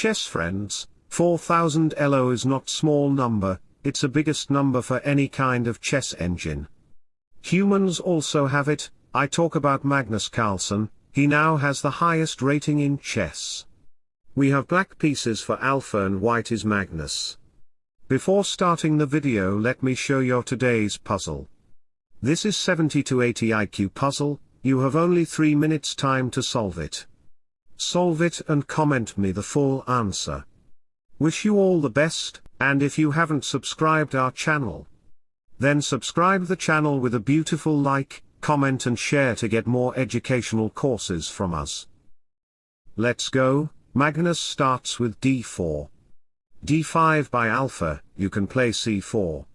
chess friends, 4000 ELO is not small number, it's a biggest number for any kind of chess engine. Humans also have it, I talk about Magnus Carlsen, he now has the highest rating in chess. We have black pieces for alpha and white is Magnus. Before starting the video let me show you today's puzzle. This is 70 to 80 IQ puzzle, you have only 3 minutes time to solve it. Solve it and comment me the full answer. Wish you all the best, and if you haven't subscribed our channel, then subscribe the channel with a beautiful like, comment and share to get more educational courses from us. Let's go, Magnus starts with d4. d5 by alpha, you can play c4.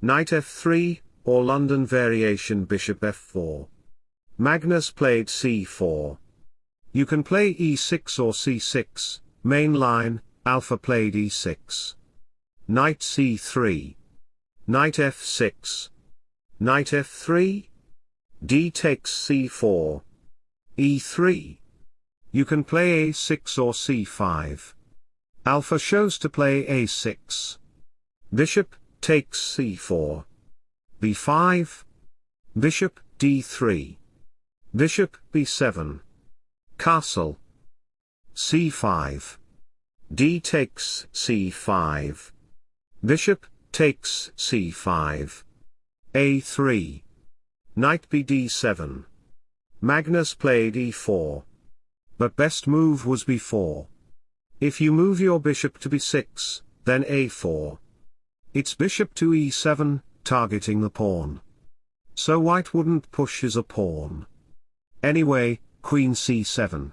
Knight f3, or London variation bishop f4. Magnus played c4. You can play e6 or c6, main line, alpha played e6. Knight c3. Knight f6. Knight f3. d takes c4. e3. You can play a6 or c5. Alpha shows to play a6. Bishop, takes c4. b5. Bishop, d3. Bishop, b7. Castle. c5. d takes c5. Bishop, takes c5. a3. Knight bd7. Magnus played e4. But best move was b4. If you move your bishop to b6, then a4. It's bishop to e7, targeting the pawn. So white wouldn't push his a pawn. Anyway, queen c7.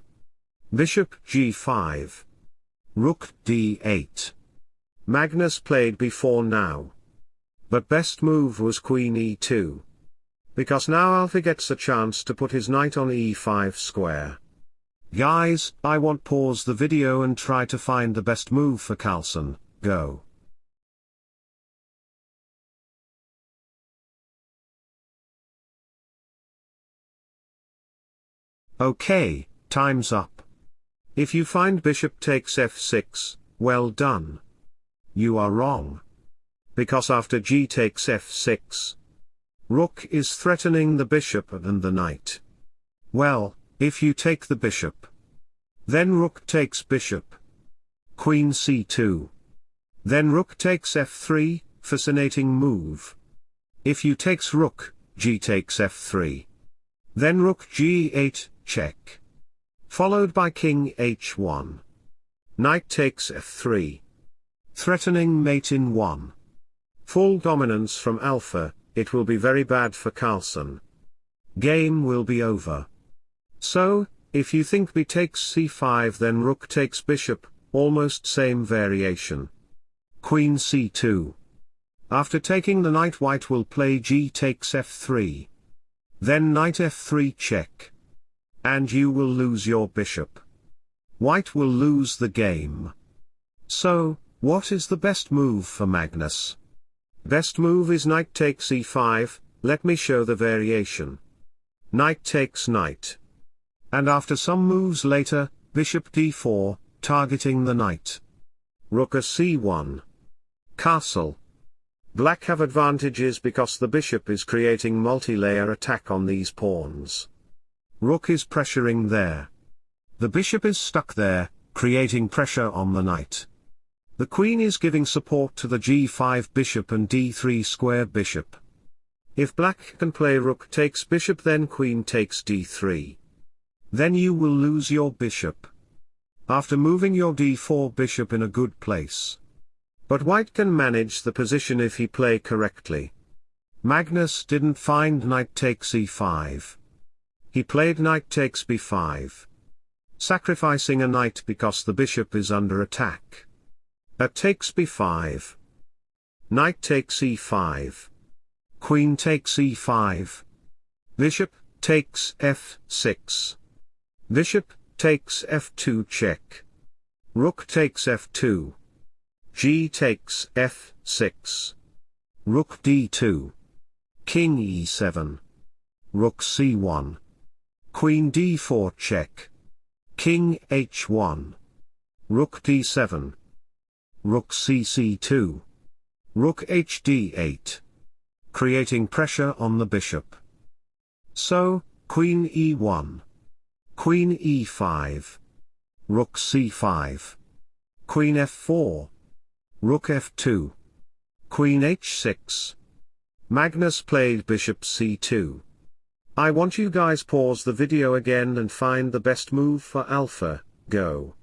Bishop g5. Rook d8. Magnus played b4 now. But best move was queen e2. Because now Alpha gets a chance to put his knight on e5 square. Guys, I want pause the video and try to find the best move for Carlsen, go. Okay, time's up. If you find bishop takes f6, well done. You are wrong. Because after g takes f6, rook is threatening the bishop and the knight. Well, if you take the bishop. Then rook takes bishop. Queen c2. Then rook takes f3, fascinating move. If you takes rook, g takes f3. Then rook g8, check. Followed by king h1. Knight takes f3. Threatening mate in 1. Full dominance from alpha, it will be very bad for Carlsen. Game will be over. So, if you think b takes c5 then rook takes bishop, almost same variation. Queen c2. After taking the knight white will play g takes f3. Then knight f3 check. And you will lose your bishop. White will lose the game. So, what is the best move for Magnus? Best move is knight takes e5, let me show the variation. Knight takes knight. And after some moves later, bishop d4, targeting the knight. Rook a c1. Castle. Black have advantages because the bishop is creating multi-layer attack on these pawns. Rook is pressuring there. The bishop is stuck there, creating pressure on the knight. The queen is giving support to the g5 bishop and d3 square bishop. If black can play rook takes bishop then queen takes d3. Then you will lose your bishop. After moving your d4 bishop in a good place. But white can manage the position if he play correctly. Magnus didn't find knight takes e5. He played knight takes b5. Sacrificing a knight because the bishop is under attack. At takes b5. Knight takes e5. Queen takes e5. Bishop takes f6. Bishop, takes f2 check. Rook takes f2. G takes f6. Rook d2. King e7. Rook c1. Queen d4 check. King h1. Rook d7. Rook cc2. Rook hd8. Creating pressure on the bishop. So, Queen e1. Queen e5. Rook c5. Queen f4. Rook f2. Queen h6. Magnus played bishop c2. I want you guys pause the video again and find the best move for alpha, go.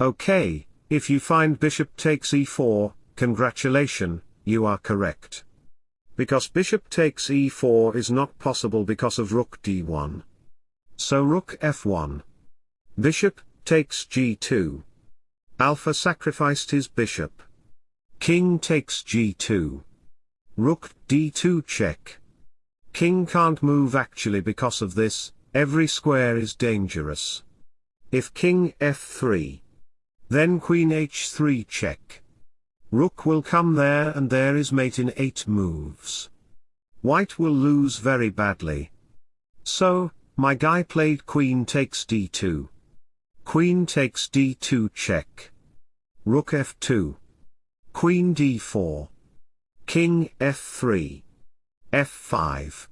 Okay, if you find bishop takes e4, congratulation, you are correct. Because bishop takes e4 is not possible because of rook d1. So rook f1. Bishop, takes g2. Alpha sacrificed his bishop. King takes g2. Rook d2 check. King can't move actually because of this, every square is dangerous. If king f3. Then queen h3 check. Rook will come there and there is mate in 8 moves. White will lose very badly. So, my guy played queen takes d2. Queen takes d2 check. Rook f2. Queen d4. King f3. f5.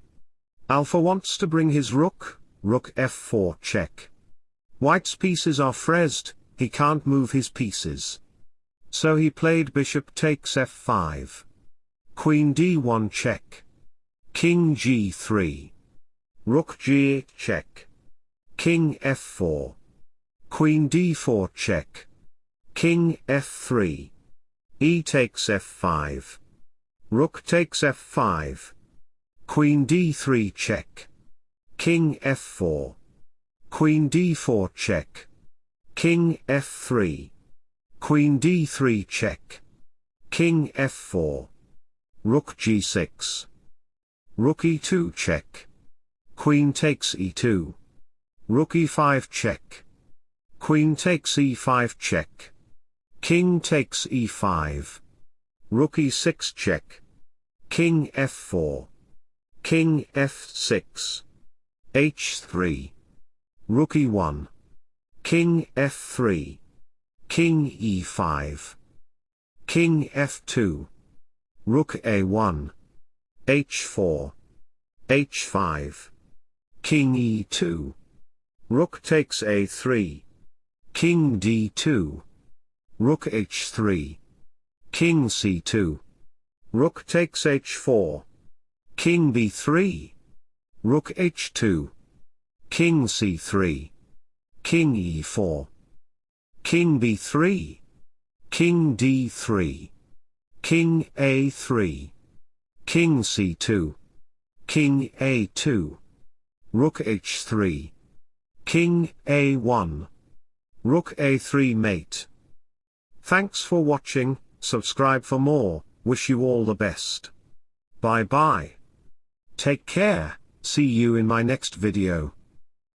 Alpha wants to bring his rook, rook f4 check. White's pieces are frezzed, he can't move his pieces. So he played bishop takes f5. Queen d1 check. King g3. Rook g8 check. King f4. Queen d4 check. King f3. E takes f5. Rook takes f5. Queen d3 check. King f4. Queen d4 check. King f3. Queen d3 check. King f4. Rook g6. Rook e2 check. Queen takes e2. Rook e5 check. Queen takes e5 check. King takes e5. Rook e6 check. King f4. King f6. h3. Rook e1. King f3. King e5. King f2. Rook a1. h4. h5. King e2. Rook takes a3. King d2. Rook h3. King c2. Rook takes h4. King b3. Rook h2. King c3. King e4. King b3. King d3. King a3. King c2. King a2. Rook h3. King a1. Rook a3 mate. Thanks for watching, subscribe for more, wish you all the best. Bye bye. Take care, see you in my next video.